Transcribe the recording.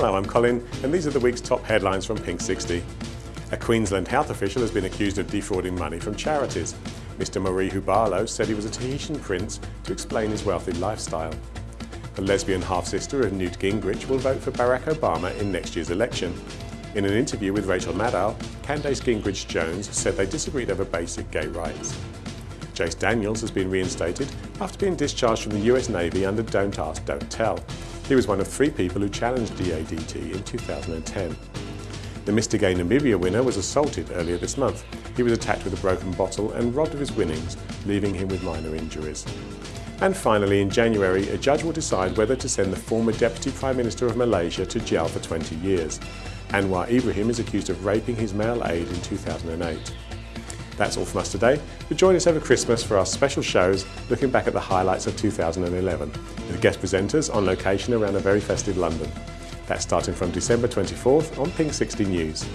Hello, I'm Colin, and these are the week's top headlines from Pink 60. A Queensland health official has been accused of defrauding money from charities. Mr Morehu-Barlow said he was a Tahitian prince to explain his wealthy lifestyle. The lesbian half-sister of Newt Gingrich will vote for Barack Obama in next year's election. In an interview with Rachel Maddow, Candace Gingrich-Jones said they disagreed over basic gay rights. Jase Daniels has been reinstated after being discharged from the US Navy under Don't Ask, Don't Tell. He was one of three people who challenged DADT in 2010. The Mr Gay Namibia winner was assaulted earlier this month. He was attacked with a broken bottle and robbed of his winnings, leaving him with minor injuries. And finally, in January, a judge will decide whether to send the former Deputy Prime Minister of Malaysia to jail for 20 years. Anwar Ibrahim is accused of raping his male aide in 2008. That's all from us today, but join us over Christmas for our special shows looking back at the highlights of 2011, with guest presenters on location around a very festive London. That's starting from December 24th on Pink 60 News.